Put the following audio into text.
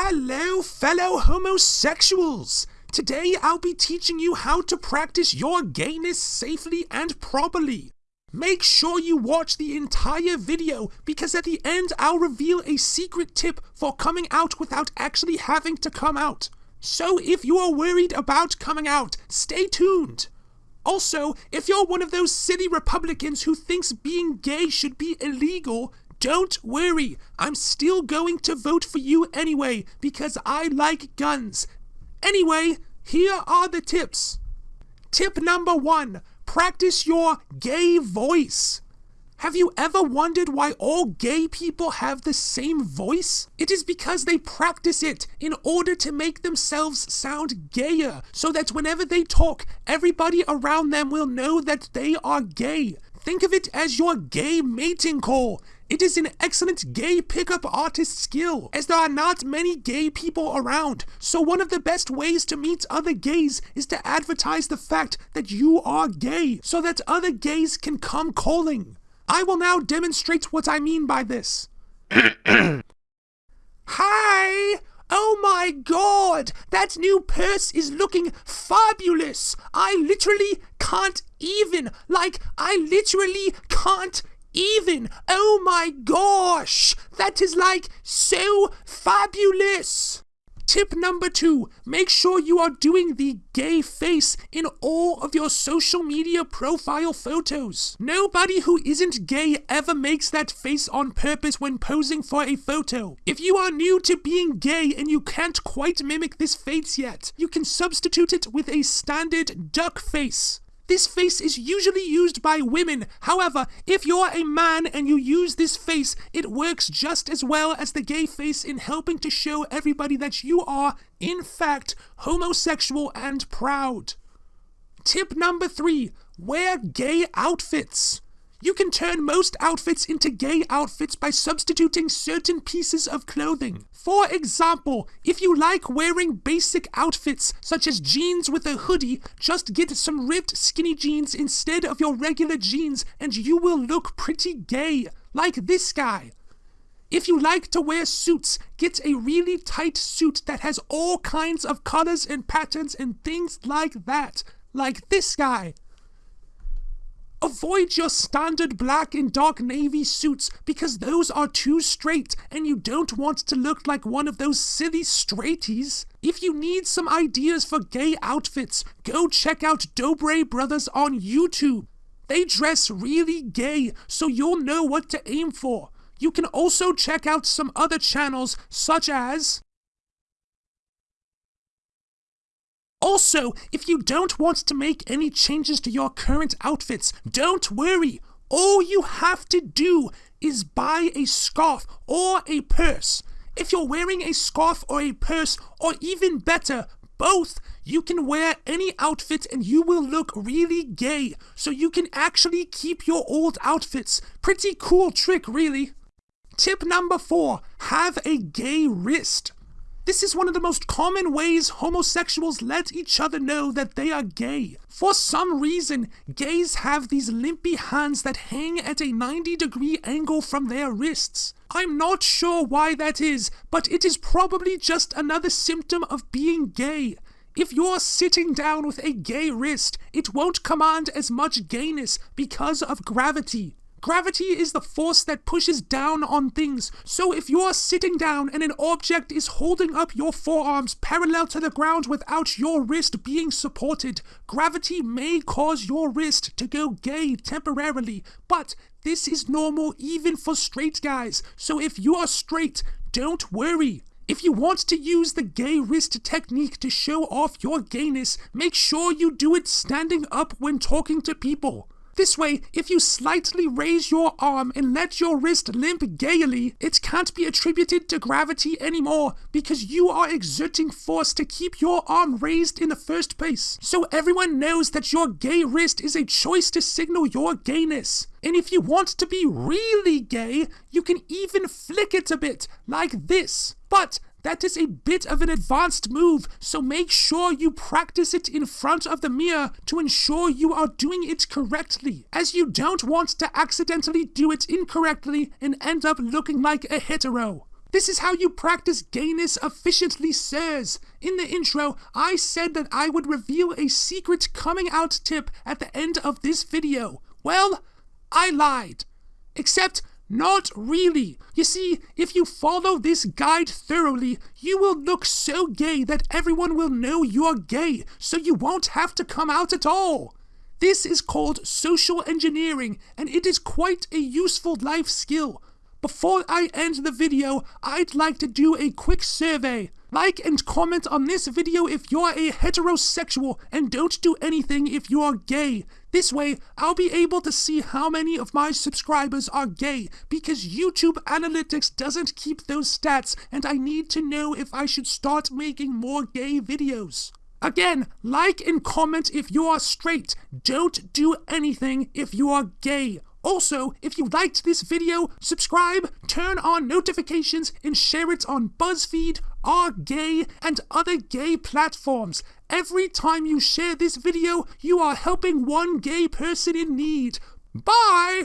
Hello, fellow homosexuals! Today I'll be teaching you how to practice your gayness safely and properly. Make sure you watch the entire video because at the end I'll reveal a secret tip for coming out without actually having to come out. So if you are worried about coming out, stay tuned. Also, if you're one of those silly Republicans who thinks being gay should be illegal, don't worry. I'm still going to vote for you anyway because I like guns. Anyway, here are the tips. Tip number one practice your gay voice. Have you ever wondered why all gay people have the same voice? It is because they practice it in order to make themselves sound gayer, so that whenever they talk, everybody around them will know that they are gay. Think of it as your gay mating call. It is an excellent gay pickup artist skill, as there are not many gay people around. So one of the best ways to meet other gays is to advertise the fact that you are gay, so that other gays can come calling. I will now demonstrate what I mean by this. Hi! Oh my god! That new purse is looking fabulous! I literally can't even. Like, I literally can't even. Oh my gosh! That is like so fabulous! Tip number two, make sure you are doing the gay face in all of your social media profile photos. Nobody who isn't gay ever makes that face on purpose when posing for a photo. If you are new to being gay and you can't quite mimic this face yet, you can substitute it with a standard duck face. This face is usually used by women. However, if you're a man and you use this face, it works just as well as the gay face in helping to show everybody that you are, in fact, homosexual and proud. Tip number three wear gay outfits. You can turn most outfits into gay outfits by substituting certain pieces of clothing. For example, if you like wearing basic outfits, such as jeans with a hoodie, just get some ripped skinny jeans instead of your regular jeans and you will look pretty gay, like this guy. If you like to wear suits, get a really tight suit that has all kinds of colors and patterns and things like that, like this guy. Avoid your standard black and dark navy suits because those are too straight and you don't want to look like one of those silly straighties. If you need some ideas for gay outfits, go check out Dobre Brothers on YouTube. They dress really gay, so you'll know what to aim for. You can also check out some other channels such as Also, if you don't want to make any changes to your current outfits, don't worry. All you have to do is buy a scarf or a purse. If you're wearing a scarf or a purse, or even better, both, you can wear any outfit and you will look really gay. So you can actually keep your old outfits. Pretty cool trick, really. Tip number four have a gay wrist. This is one of the most common ways homosexuals let each other know that they are gay. For some reason, gays have these limpy hands that hang at a 90 degree angle from their wrists. I'm not sure why that is, but it is probably just another symptom of being gay. If you're sitting down with a gay wrist, it won't command as much gayness because of gravity. Gravity is the force that pushes down on things. So if you're sitting down and an object is holding up your forearms parallel to the ground without your wrist being supported, gravity may cause your wrist to go gay temporarily. But this is normal even for straight guys. So if you are straight, don't worry. If you want to use the gay wrist technique to show off your gayness, make sure you do it standing up when talking to people. This way, if you slightly raise your arm and let your wrist limp gaily, it can't be attributed to gravity anymore because you are exerting force to keep your arm raised in the first place. So everyone knows that your gay wrist is a choice to signal your gayness. And if you want to be really gay, you can even flick it a bit, like this. But that is a bit of an advanced move, so make sure you practice it in front of the mirror to ensure you are doing it correctly, as you don't want to accidentally do it incorrectly and end up looking like a hetero. This is how you practice gayness efficiently, sirs. In the intro, I said that I would reveal a secret coming out tip at the end of this video. Well, I lied. Except, not really. You see, if you follow this guide thoroughly, you will look so gay that everyone will know you're gay, so you won't have to come out at all. This is called social engineering, and it is quite a useful life skill. Before I end the video, I'd like to do a quick survey. Like and comment on this video if you're a heterosexual, and don't do anything if you're gay. This way, I'll be able to see how many of my subscribers are gay, because YouTube Analytics doesn't keep those stats, and I need to know if I should start making more gay videos. Again, like and comment if you are straight. Don't do anything if you are gay. Also, if you liked this video, subscribe, turn on notifications, and share it on BuzzFeed, R-Gay, and other gay platforms. Every time you share this video, you are helping one gay person in need. Bye!